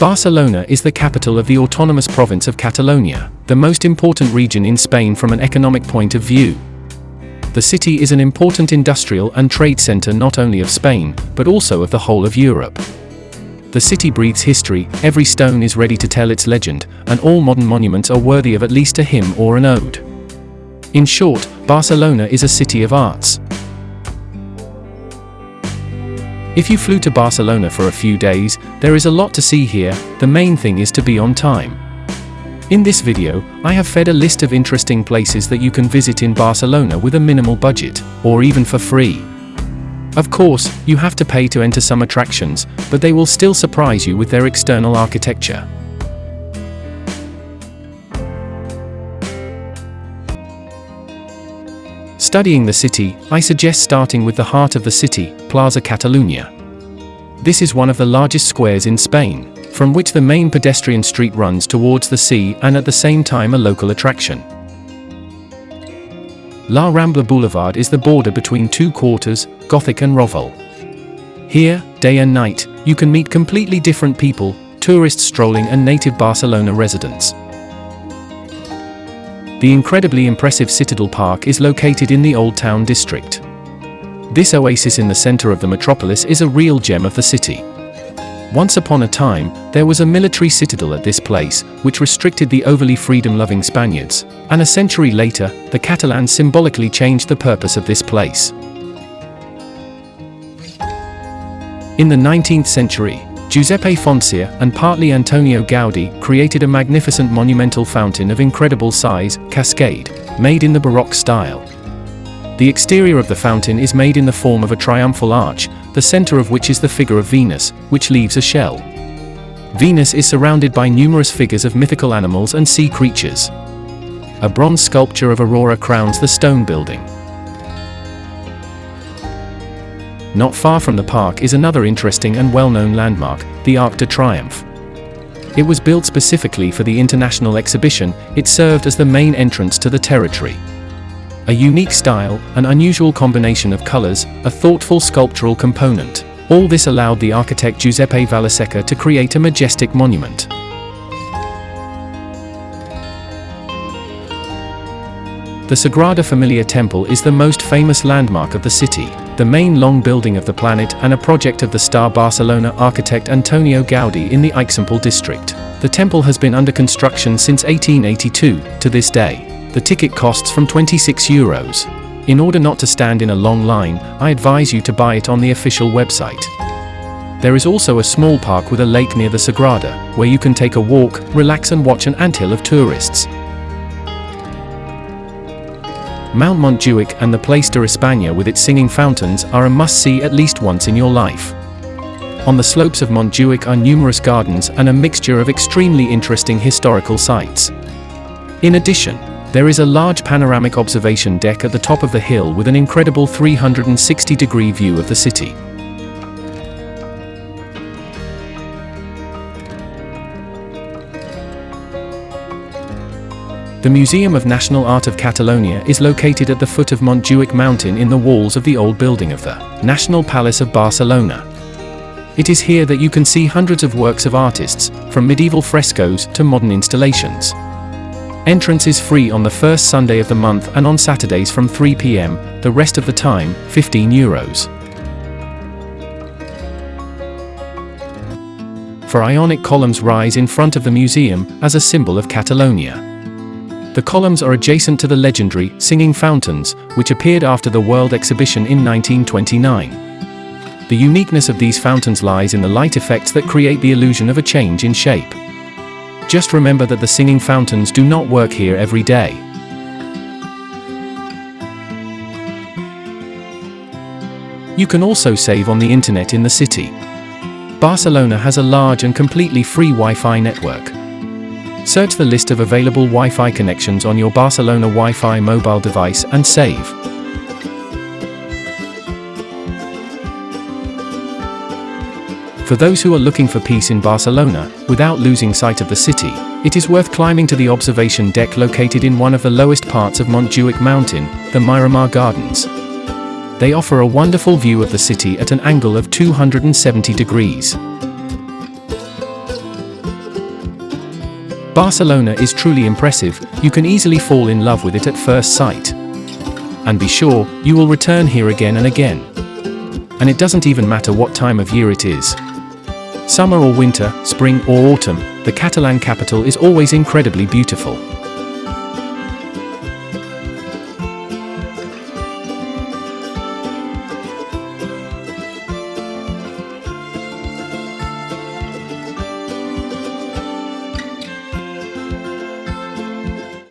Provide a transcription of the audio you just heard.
Barcelona is the capital of the autonomous province of Catalonia, the most important region in Spain from an economic point of view. The city is an important industrial and trade center not only of Spain, but also of the whole of Europe. The city breathes history, every stone is ready to tell its legend, and all modern monuments are worthy of at least a hymn or an ode. In short, Barcelona is a city of arts. If you flew to Barcelona for a few days, there is a lot to see here, the main thing is to be on time. In this video, I have fed a list of interesting places that you can visit in Barcelona with a minimal budget, or even for free. Of course, you have to pay to enter some attractions, but they will still surprise you with their external architecture. Studying the city, I suggest starting with the heart of the city, Plaza Catalunya. This is one of the largest squares in Spain, from which the main pedestrian street runs towards the sea and at the same time a local attraction. La Rambla Boulevard is the border between two quarters, Gothic and Raval. Here, day and night, you can meet completely different people, tourists strolling and native Barcelona residents. The incredibly impressive Citadel Park is located in the Old Town district. This oasis in the center of the metropolis is a real gem of the city. Once upon a time, there was a military citadel at this place, which restricted the overly freedom-loving Spaniards, and a century later, the Catalans symbolically changed the purpose of this place. In the 19th century, Giuseppe Foncia and partly Antonio Gaudi created a magnificent monumental fountain of incredible size, cascade, made in the Baroque style. The exterior of the fountain is made in the form of a triumphal arch, the center of which is the figure of Venus, which leaves a shell. Venus is surrounded by numerous figures of mythical animals and sea creatures. A bronze sculpture of Aurora crowns the stone building. Not far from the park is another interesting and well-known landmark, the Arc de Triomphe. It was built specifically for the international exhibition, it served as the main entrance to the territory. A unique style, an unusual combination of colors, a thoughtful sculptural component. All this allowed the architect Giuseppe Vilaseca to create a majestic monument. The Sagrada Familia Temple is the most famous landmark of the city, the main long building of the planet and a project of the star Barcelona architect Antonio Gaudi in the Eixample district. The temple has been under construction since 1882, to this day. The ticket costs from 26 euros. In order not to stand in a long line, I advise you to buy it on the official website. There is also a small park with a lake near the Sagrada, where you can take a walk, relax and watch an anthill of tourists. Mount Montjuic and the Place de España with its singing fountains are a must-see at least once in your life. On the slopes of Montjuic are numerous gardens and a mixture of extremely interesting historical sites. In addition, there is a large panoramic observation deck at the top of the hill with an incredible 360-degree view of the city. The Museum of National Art of Catalonia is located at the foot of Montjuic mountain in the walls of the old building of the National Palace of Barcelona. It is here that you can see hundreds of works of artists, from medieval frescoes to modern installations. Entrance is free on the first Sunday of the month and on Saturdays from 3 pm, the rest of the time, 15 euros. For Ionic columns rise in front of the museum as a symbol of Catalonia. The columns are adjacent to the legendary Singing Fountains, which appeared after the World Exhibition in 1929. The uniqueness of these fountains lies in the light effects that create the illusion of a change in shape. Just remember that the singing fountains do not work here every day. You can also save on the internet in the city. Barcelona has a large and completely free Wi-Fi network. Search the list of available Wi-Fi connections on your Barcelona Wi-Fi mobile device and save. For those who are looking for peace in Barcelona, without losing sight of the city, it is worth climbing to the observation deck located in one of the lowest parts of Montjuic Mountain, the Miramar Gardens. They offer a wonderful view of the city at an angle of 270 degrees. Barcelona is truly impressive, you can easily fall in love with it at first sight. And be sure, you will return here again and again. And it doesn't even matter what time of year it is. Summer or winter, spring or autumn, the Catalan capital is always incredibly beautiful.